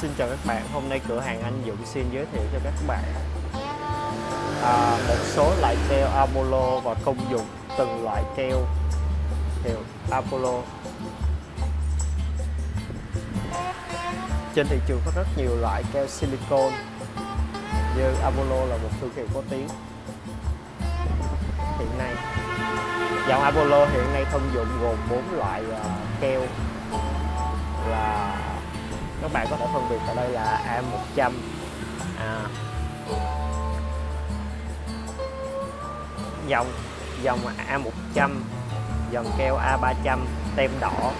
Xin chào các bạn, hôm nay cửa hàng anh Dũng xin giới thiệu cho các bạn à, một số loại keo Apollo và công dụng từng loại keo hiệu Apollo. Trên thị trường có rất nhiều loại keo silicon như Apollo là một thương hiệu có tiếng hiện nay. Dòng Apollo hiện nay thông dụng gồm 4 loại uh, keo là các bạn có thể phân biệt ở đây là A100 à, dòng dòng A100 dòng keo A300 tem đỏ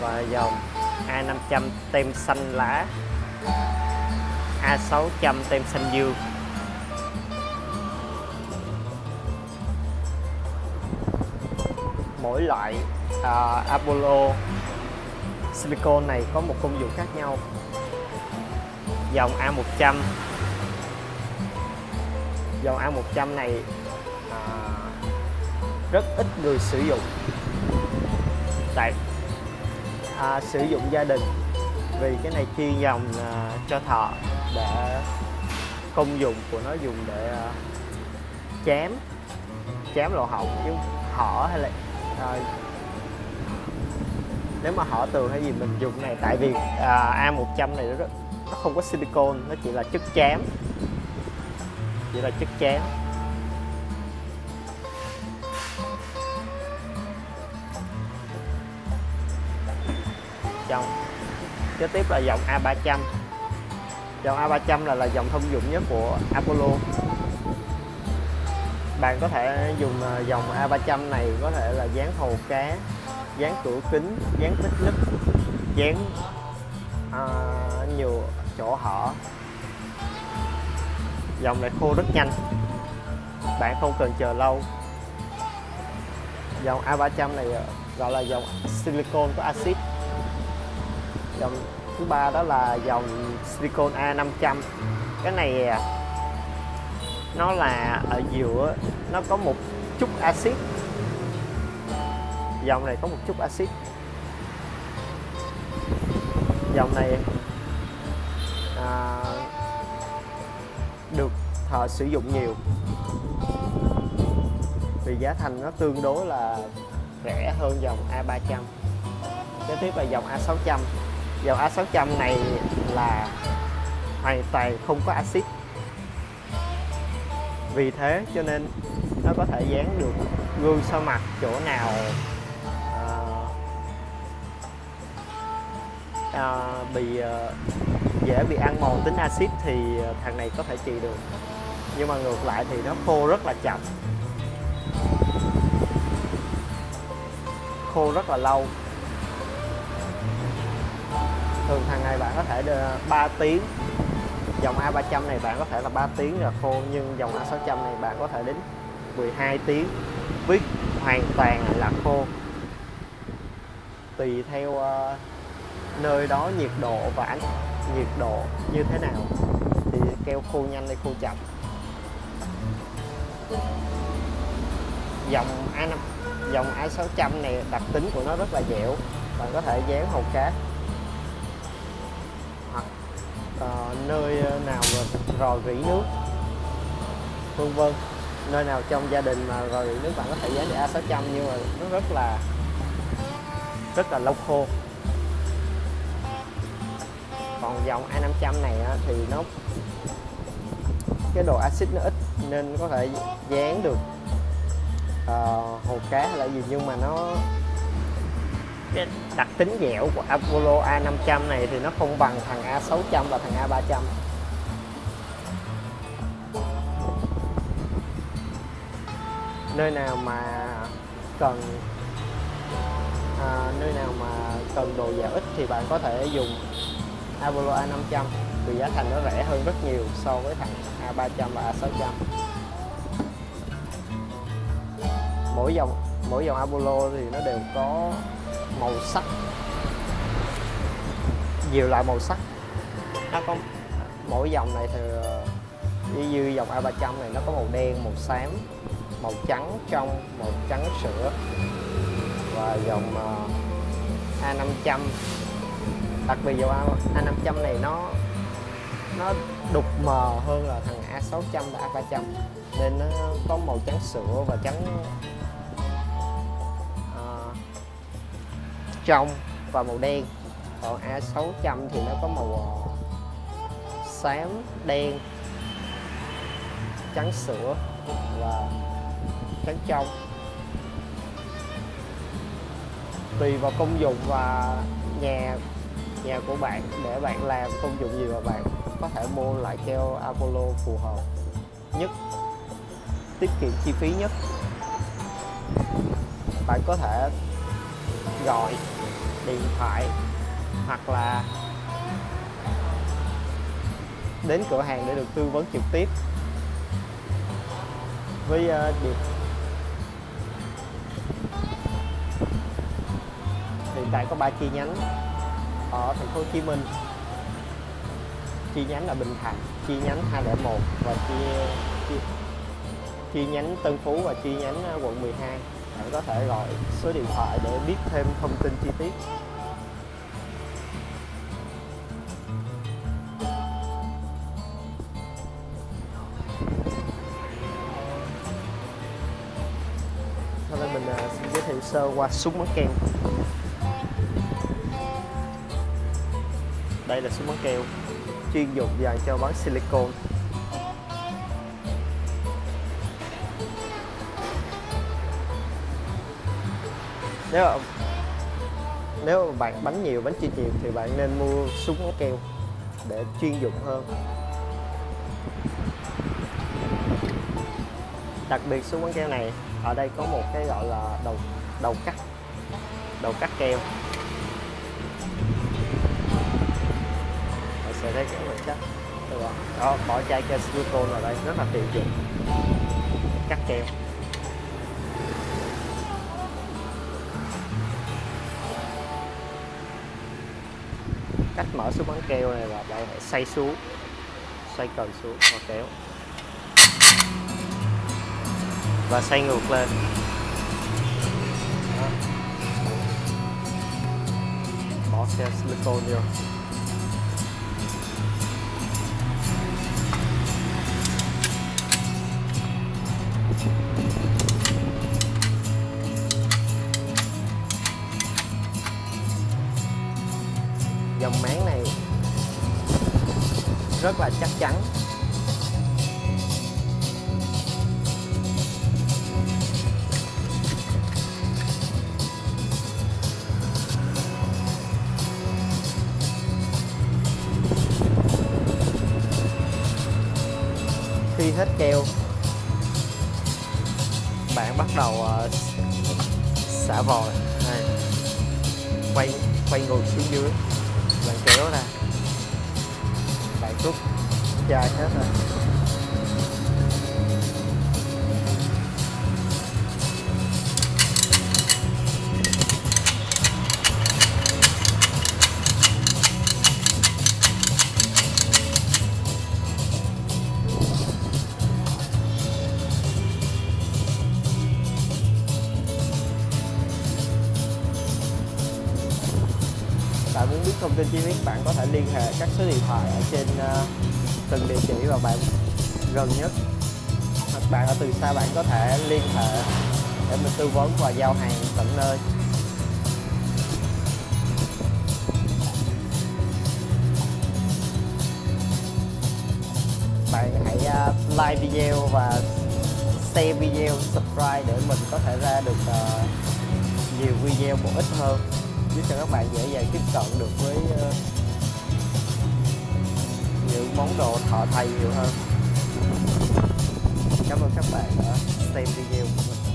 và dòng A500 tem xanh lá. A600 tem xanh dương. Mỗi loại uh, Apollo silicon này có một công dụng khác nhau. Dòng A100 dòng A100 này à, rất ít người sử dụng. Tại à, sử dụng gia đình vì cái này chuyên dòng à, cho thợ để công dụng của nó dùng để à, chém chém lỗ hổng chứ hở hay là à, nếu mà họ tường hay gì mình dùng này tại vì à, A100 này nó, nó không có silicon nó chỉ là chất chám chỉ là chất chám dòng kế tiếp là dòng A300 dòng A300 là là dòng thông dụng nhất của Apollo. Bạn có thể dùng à, dòng A300 này có thể là dán hồ cá dán cửa kính dán vết nứt dán à, nhiều chỗ hở. Dòng này khô rất nhanh. Bạn không cần chờ lâu. Dòng A300 này à, gọi là dòng silicon có axit. Dòng thứ ba đó là dòng silicon A500 cái này à, nó là ở giữa nó có một chút axit dòng này có một chút axit. Dòng này à, được thợ sử dụng nhiều. Vì giá thành nó tương đối là rẻ hơn dòng A300 kế tiếp là dòng A600 dòng A600 này là hoàn toàn không có axit. Vì thế cho nên nó có thể dán được gương sau mặt chỗ nào à, bị à, dễ bị ăn mòn tính axit thì à, thằng này có thể trị được. Nhưng mà ngược lại thì nó khô rất là chậm. Khô rất là lâu. Thường thằng này bạn có thể 3 tiếng. Dòng A300 này bạn có thể là 3 tiếng là khô nhưng dòng A600 này bạn có thể đến 12 tiếng. Viết hoàn toàn là khô. Tùy theo uh, nơi đó nhiệt độ và ánh nhiệt độ như thế nào? Thì keo khô nhanh hay khô chậm? Dòng A5 dòng A600 này đặc tính của nó rất là dẻo. Bạn có thể dán hầu cá hoặc uh, nơi nào rò rỉ nước. Vân vân. Nơi nào trong gia đình mà rò rỉ nước bạn có thể dán để A600 nhưng mà nó rất là rất là lâu khô còn dòng A500 này thì nó cái độ axit nó ít nên có thể dán được ờ, uh, hồ cá hay là gì nhưng mà nó cái đặc tính dẻo của Apollo A500 này thì nó không bằng thằng A600 và thằng A300 nơi nào mà cần à, nơi nào mà cần đồ dẻo ít thì bạn có thể dùng Apollo A500 vì giá thành nó rẻ hơn rất nhiều so với thằng A300 và A600 mỗi dòng mỗi dòng Apollo thì nó đều có màu sắc. Nhiều loại màu sắc. Nó có mỗi dòng này thì ờ, như, như dòng A300 này nó có màu đen màu xám màu trắng trong màu trắng sữa. Và dòng ờ, A500 đặc biệt dầu A, A500 này nó nó đục mờ hơn là thằng A600 và A300 nên nó có màu trắng sữa và trắng uh, trong và màu đen. Còn A600 thì nó có màu uh, xám đen trắng sữa và trắng trong. Tùy vào công dụng và nhà nhà của bạn để bạn làm công dụng gì mà bạn có thể mua lại keo Apollo phù hợp nhất tiết kiệm chi phí nhất? Bạn có thể gọi điện thoại hoặc là đến cửa hàng để được tư vấn trực tiếp với uh, hiện tại có ba chi nhánh ở thành phố Hồ Chí Minh. Chi nhánh ở Bình Thạnh chi nhánh 201 và chi, chi chi nhánh Tân Phú và chi nhánh ờ, quận 12 bạn có thể gọi số điện thoại để biết thêm thông tin chi tiết. Sau đây mình ờ, xin giới thiệu sơ qua súng bắn kem đây là súng bắn keo chuyên dụng dành cho bắn silicon nếu mà, nếu mà bạn bắn nhiều bắn chuyên nhiều thì bạn nên mua súng bắn keo để chuyên dụng hơn. Đặc biệt súng bắn keo này ở đây có một cái gọi là đầu đầu cắt đầu cắt keo về đây thấy cái chắc. Cắt đó, đó bỏ chai cho silicone vào đây. Rất là tiện dụng. Cắt keo. Cách mở số bắn keo này là bạn phải xoay xuống. Xoay cần xuống và kéo. Và xoay ngược lên. Đó. bỏ xe silicone vô. Rất là chắc chắn. Khi hết keo bạn bắt đầu uh, xả vòi. Này quay quay ngược xuống dưới. Bạn kéo ra bạn rút chai hết rồi thông tin chi tiết bạn có thể liên hệ các số điện thoại ở trên uh, từng địa chỉ và bạn gần nhất. Hoặc bạn ở từ xa bạn có thể liên hệ để mình tư vấn và giao hàng tận nơi. Bạn hãy uh, like video và share video subscribe để mình có thể ra được uh, nhiều video bổ ích hơn giúp cho các bạn dễ dàng tiếp cận được với uh, những món đồ thợ thầy nhiều hơn. Cảm ơn các bạn đã xem video của mình.